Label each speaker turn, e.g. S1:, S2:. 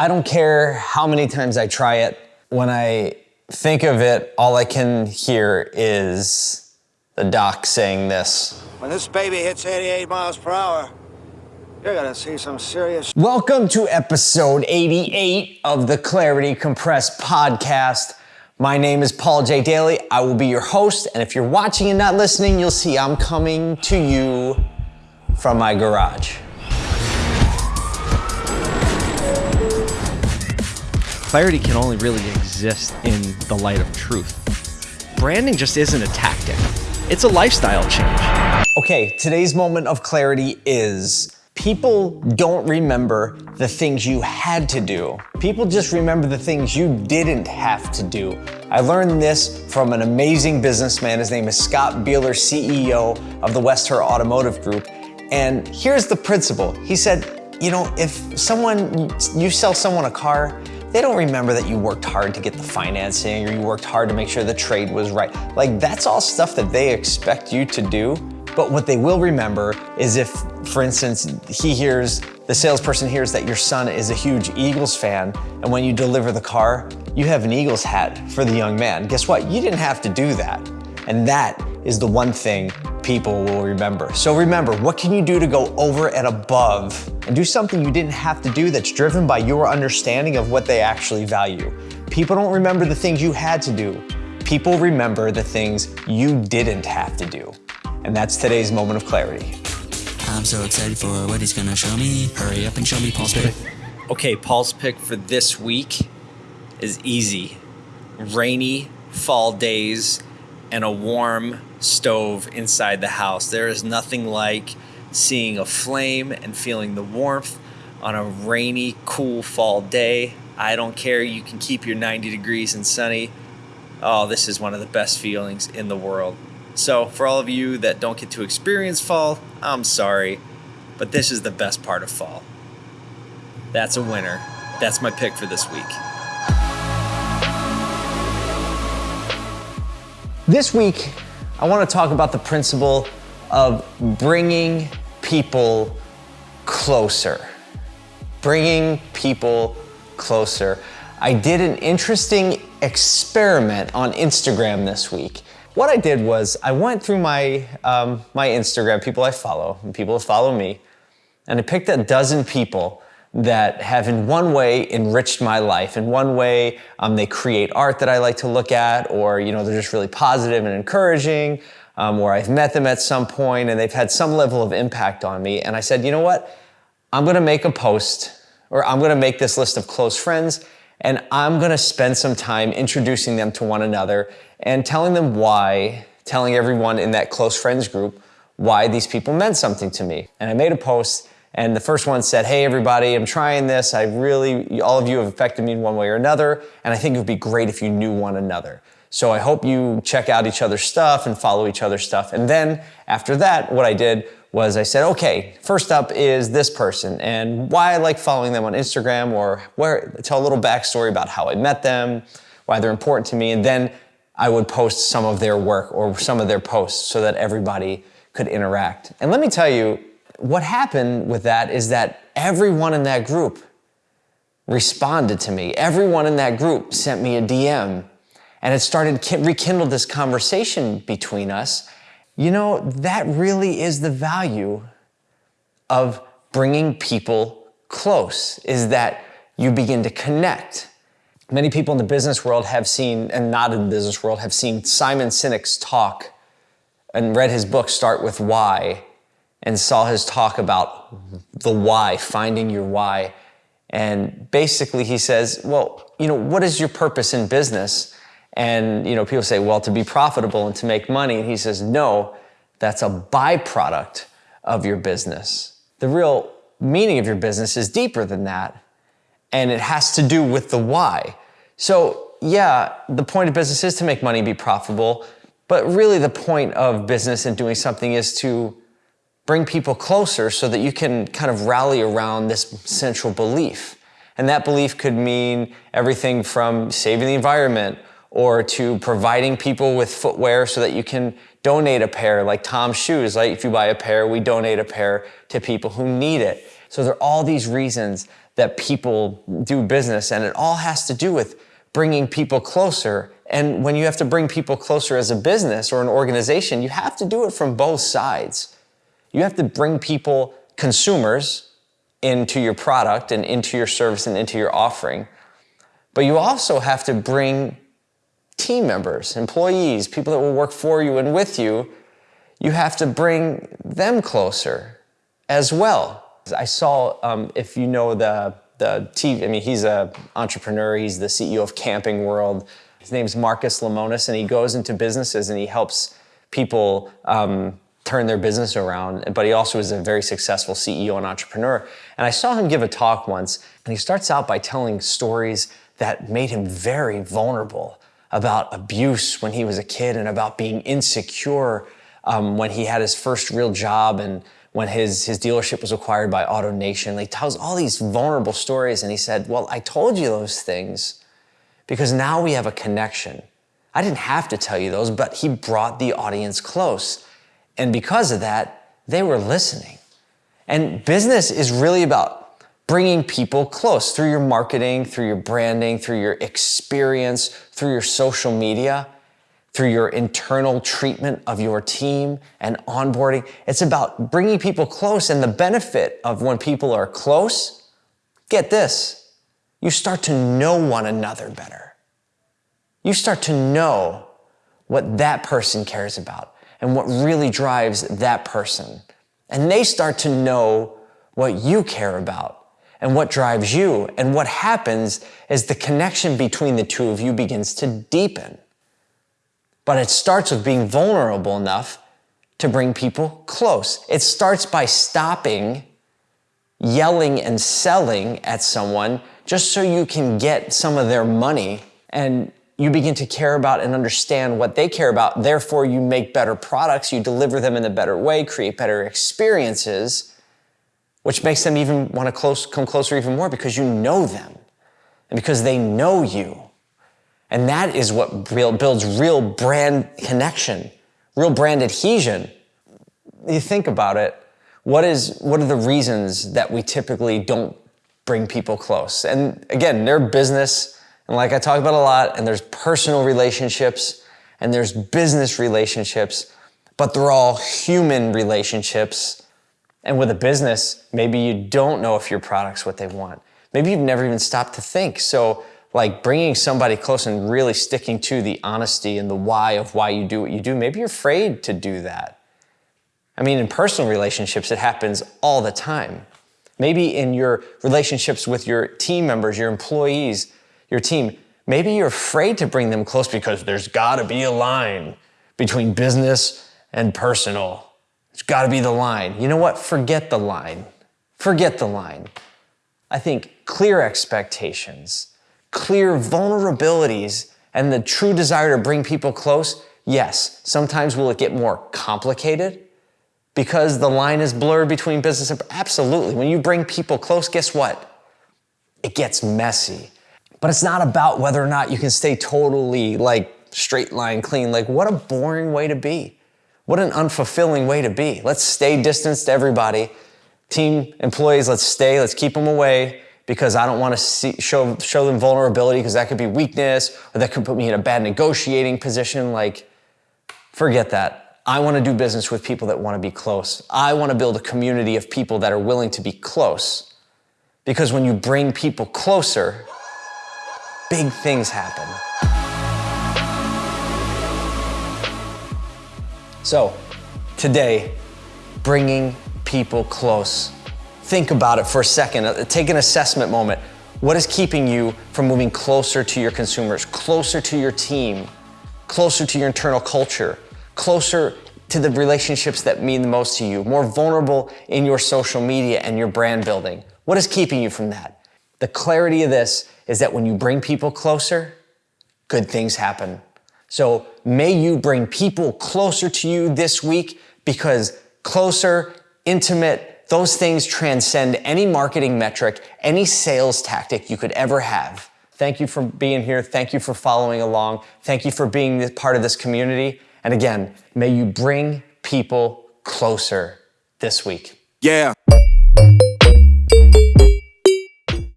S1: I don't care how many times I try it. When I think of it, all I can hear is the doc saying this.
S2: When this baby hits 88 miles per hour, you're gonna see some serious.
S1: Welcome to episode 88 of the Clarity Compressed podcast. My name is Paul J. Daly. I will be your host, and if you're watching and not listening, you'll see I'm coming to you from my garage.
S3: Clarity can only really exist in the light of truth. Branding just isn't a tactic, it's a lifestyle change.
S1: Okay, today's moment of clarity is people don't remember the things you had to do. People just remember the things you didn't have to do. I learned this from an amazing businessman. His name is Scott Beeler, CEO of the Western Automotive Group. And here's the principle. He said, you know, if someone, you sell someone a car, they don't remember that you worked hard to get the financing or you worked hard to make sure the trade was right. Like that's all stuff that they expect you to do. But what they will remember is if, for instance, he hears, the salesperson hears that your son is a huge Eagles fan, and when you deliver the car, you have an Eagles hat for the young man. Guess what? You didn't have to do that. And that is the one thing people will remember. So remember, what can you do to go over and above and do something you didn't have to do that's driven by your understanding of what they actually value? People don't remember the things you had to do. People remember the things you didn't have to do. And that's today's moment of clarity.
S4: I'm so excited for what he's gonna show me. Hurry up and show me Paul's pick.
S3: Okay, Paul's pick for this week is easy. Rainy fall days and a warm stove inside the house. There is nothing like seeing a flame and feeling the warmth on a rainy, cool fall day. I don't care. You can keep your 90 degrees and sunny. Oh, this is one of the best feelings in the world. So, for all of you that don't get to experience fall, I'm sorry, but this is the best part of fall. That's a winner. That's my pick for this week.
S1: This week, I want to talk about the principle of bringing people closer. Bringing people closer. I did an interesting experiment on Instagram this week. What I did was I went through my um, my Instagram, people I follow, and people who follow me, and I picked a dozen people that have in one way enriched my life. In one way, um, they create art that I like to look at, or you know, they're just really positive and encouraging, um, or I've met them at some point and they've had some level of impact on me. And I said, you know what? I'm gonna make a post, or I'm gonna make this list of close friends, and I'm gonna spend some time introducing them to one another and telling them why, telling everyone in that close friends group why these people meant something to me. And I made a post and the first one said, Hey, everybody, I'm trying this. I really, all of you have affected me in one way or another. And I think it would be great if you knew one another. So I hope you check out each other's stuff and follow each other's stuff. And then after that, what I did was I said, okay, first up is this person and why I like following them on Instagram or where, tell a little backstory about how I met them, why they're important to me. And then I would post some of their work or some of their posts so that everybody could interact. And let me tell you, what happened with that is that everyone in that group responded to me. Everyone in that group sent me a DM and it started rekindled this conversation between us. You know, that really is the value of bringing people close is that you begin to connect. Many people in the business world have seen, and not in the business world, have seen Simon Sinek's talk and read his book, Start With Why, and saw his talk about the why, finding your why. And basically he says, well, you know, what is your purpose in business? And, you know, people say, well, to be profitable and to make money. And he says, no, that's a byproduct of your business. The real meaning of your business is deeper than that. And it has to do with the why. So yeah, the point of business is to make money, be profitable. But really the point of business and doing something is to bring people closer so that you can kind of rally around this central belief. And that belief could mean everything from saving the environment or to providing people with footwear so that you can donate a pair like Tom's shoes. Like if you buy a pair, we donate a pair to people who need it. So there are all these reasons that people do business, and it all has to do with bringing people closer. And when you have to bring people closer as a business or an organization, you have to do it from both sides. You have to bring people, consumers, into your product and into your service and into your offering. But you also have to bring team members, employees, people that will work for you and with you. You have to bring them closer as well. I saw, um, if you know the, the TV, I mean, he's an entrepreneur, he's the CEO of Camping World. His name's Marcus Lemonis, and he goes into businesses and he helps people um, turn their business around, but he also is a very successful CEO and entrepreneur. And I saw him give a talk once, and he starts out by telling stories that made him very vulnerable about abuse when he was a kid and about being insecure um, when he had his first real job and when his, his dealership was acquired by AutoNation. He tells all these vulnerable stories and he said, well, I told you those things because now we have a connection. I didn't have to tell you those, but he brought the audience close. And because of that, they were listening. And business is really about bringing people close through your marketing, through your branding, through your experience, through your social media through your internal treatment of your team and onboarding. It's about bringing people close and the benefit of when people are close, get this, you start to know one another better. You start to know what that person cares about and what really drives that person. And they start to know what you care about and what drives you. And what happens is the connection between the two of you begins to deepen. But it starts with being vulnerable enough to bring people close. It starts by stopping yelling and selling at someone just so you can get some of their money and you begin to care about and understand what they care about. Therefore, you make better products, you deliver them in a better way, create better experiences, which makes them even want to close, come closer even more because you know them and because they know you. And that is what real, builds real brand connection, real brand adhesion. You think about it, what, is, what are the reasons that we typically don't bring people close? And again, they're business, and like I talk about a lot, and there's personal relationships, and there's business relationships, but they're all human relationships. And with a business, maybe you don't know if your product's what they want. Maybe you've never even stopped to think. So like bringing somebody close and really sticking to the honesty and the why of why you do what you do. Maybe you're afraid to do that. I mean, in personal relationships, it happens all the time. Maybe in your relationships with your team members, your employees, your team, maybe you're afraid to bring them close because there's gotta be a line between business and personal. There's gotta be the line. You know what? Forget the line. Forget the line. I think clear expectations, clear vulnerabilities and the true desire to bring people close, yes, sometimes will it get more complicated because the line is blurred between business and absolutely. When you bring people close, guess what? It gets messy. But it's not about whether or not you can stay totally like straight line clean. Like what a boring way to be. What an unfulfilling way to be. Let's stay distanced to everybody. Team employees, let's stay, let's keep them away because I don't want to see, show, show them vulnerability because that could be weakness or that could put me in a bad negotiating position. Like, forget that. I want to do business with people that want to be close. I want to build a community of people that are willing to be close. Because when you bring people closer, big things happen. So, today, bringing people close think about it for a second. Uh, take an assessment moment. What is keeping you from moving closer to your consumers, closer to your team, closer to your internal culture, closer to the relationships that mean the most to you, more vulnerable in your social media and your brand building? What is keeping you from that? The clarity of this is that when you bring people closer, good things happen. So may you bring people closer to you this week because closer, intimate, those things transcend any marketing metric, any sales tactic you could ever have. Thank you for being here. Thank you for following along. Thank you for being part of this community. And again, may you bring people closer this week.
S2: Yeah.